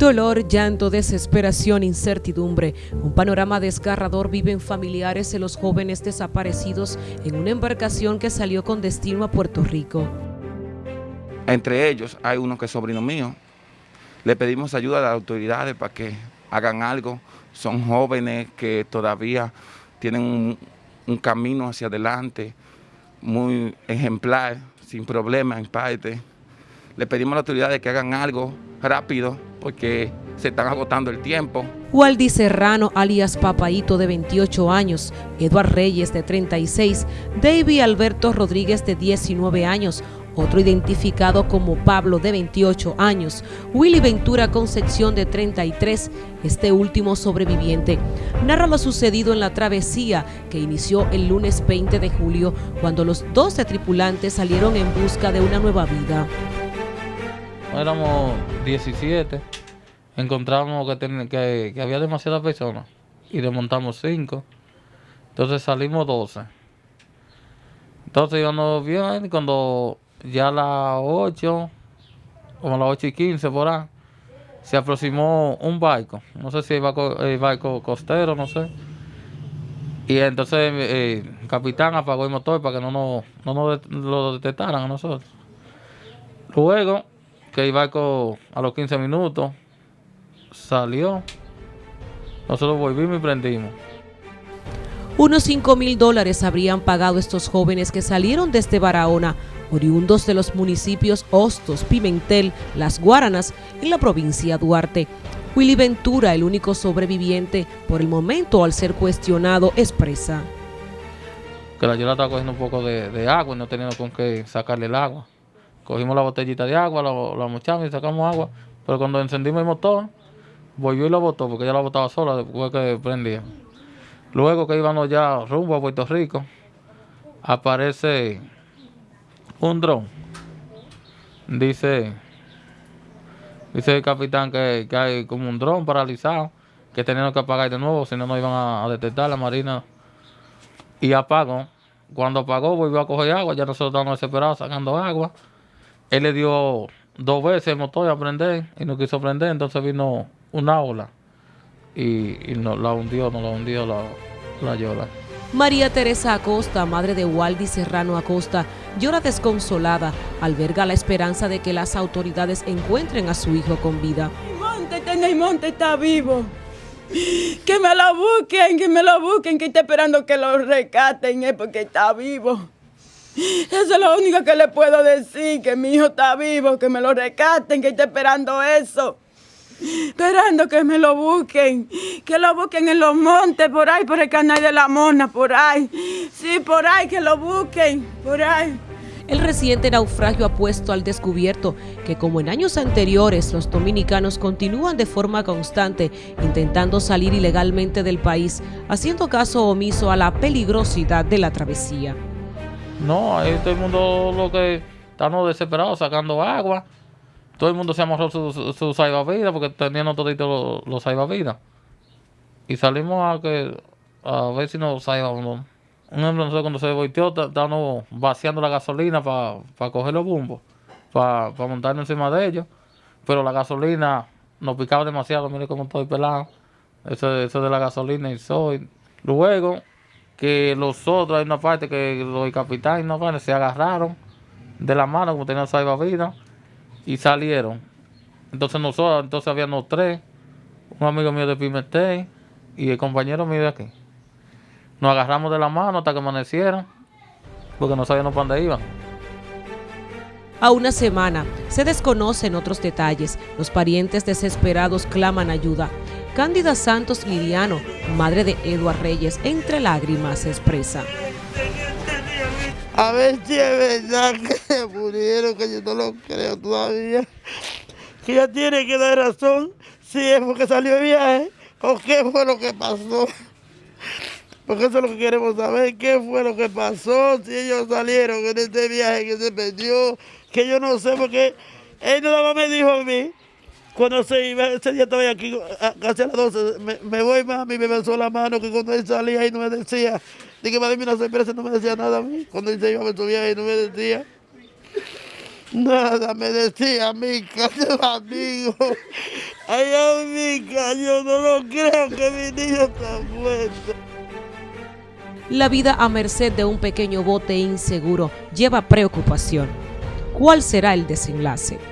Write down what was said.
Dolor, llanto, desesperación, incertidumbre. Un panorama desgarrador viven familiares de los jóvenes desaparecidos en una embarcación que salió con destino a Puerto Rico. Entre ellos hay uno que es sobrino mío. Le pedimos ayuda a las autoridades para que hagan algo. Son jóvenes que todavía tienen un, camino hacia adelante muy ejemplar, sin problemas en parte. Le pedimos a las autoridades que hagan algo rápido porque se están agotando el tiempo. Waldi Serrano, alias Papaito, de 28 años, Eduard Reyes, de 36, David Alberto Rodríguez, de 19 años, otro identificado como Pablo, de 28 años, Willy Ventura Concepción, de 33, este último sobreviviente, narra lo sucedido en la travesía que inició el lunes 20 de julio, cuando los 12 tripulantes salieron en busca de una nueva vida. Éramos 17, encontramos que, que, había demasiadas personas y desmontamos 5, entonces salimos 12. Entonces íbamos bien cuando ya a las 8, como a las 8 y 15 por ahí, se aproximó un barco, no sé si el barco, el barco costero, no sé. Y entonces eh, el capitán apagó el motor para que no nos, no nos lo detectaran a nosotros. Luego que el barco a los 15 minutos salió. Nosotros volvimos y prendimos. Unos 5 mil dólares habrían pagado estos jóvenes que salieron desde Barahona, oriundos de los municipios Hostos, Pimentel, Las Guaranas, en la provincia Duarte. Willy Ventura, el único sobreviviente, por el momento al ser cuestionado, expresa. Que la llora estaba cogiendo un poco de, de agua y no teníamos con qué sacarle el agua. Cogimos la botellita de agua, la, la mochamos y sacamos agua. Pero cuando encendimos el motor, volvió y la botó, porque ya la botaba sola después que prendía. Luego que íbamos ya rumbo a Puerto Rico, aparece un dron. Dice, dice el capitán que, hay como un dron paralizado, que teníamos que apagar de nuevo, si no nos iban a, detectar la marina. Y apagó. Cuando apagó, volvió a coger agua, ya nosotros estábamos desesperados sacando agua. Él le dio dos veces el motor a prender y no quiso prender, entonces vino una ola y, no, la hundió, no la hundió la, la llora. María Teresa Acosta, madre de Waldi Serrano Acosta, llora desconsolada, alberga la esperanza de que las autoridades encuentren a su hijo con vida. Monte, Monte está vivo. Que me lo busquen, que me lo busquen, que está esperando que lo rescaten, es porque está vivo. Eso es lo único que le puedo decir, que mi hijo está vivo, que me lo rescaten, que está esperando eso. Esperando que me lo busquen, que lo busquen en los montes, por ahí, por el canal de la Mona, por ahí. Sí, por ahí, que lo busquen, por ahí. El reciente naufragio ha puesto al descubierto que como en años anteriores los dominicanos continúan de forma constante intentando salir ilegalmente del país, haciendo caso omiso a la peligrosidad de la travesía. No, ahí todo el mundo lo que estamos desesperados sacando agua. Todo el mundo se amarró su, su, salvavidas porque tenían toditos los, los Y salimos a que a ver si nos salvamos. Un ejemplo, nosotros cuando se volteó, estábamos vaciando la gasolina para coger los bumbos, para montarnos encima de ellos. Pero la gasolina nos picaba demasiado, mire cómo estoy pelado. Eso, eso de la gasolina y soy. Luego, que los otros, hay una parte que los capitanes no se agarraron de la mano como tenían salvavidas y salieron. Entonces nosotros, entonces habíamos tres, un amigo mío de Pimentel y el compañero mío de aquí. Nos agarramos de la mano hasta que amanecieron, porque no sabíamos para dónde iban. A una semana, se desconocen otros detalles. Los parientes desesperados claman ayuda. Cándida Santos Liriano, madre de Eduard Reyes, entre lágrimas expresa. A ver si es verdad que se murieron, que yo no lo creo todavía. Que ella tiene que dar razón si es porque salió de viaje o qué fue lo que pasó. Porque eso es lo que queremos saber, qué fue lo que pasó, si ellos salieron en este viaje que se perdió, que yo no sé, porque él nada más me dijo a mí Cuando se iba, ese día estaba aquí, casi a las 12, me, me, voy mami, me besó la mano, que cuando él salía y no me decía, dije, mía, una sorpresa, no me decía nada a mí. Cuando él se iba, me subía y no me decía. Nada, me decía Mica, amigo. Ay, Mica, yo no lo creo que mi niño está muerto. La vida a merced de un pequeño bote inseguro lleva preocupación. ¿Cuál será el desenlace?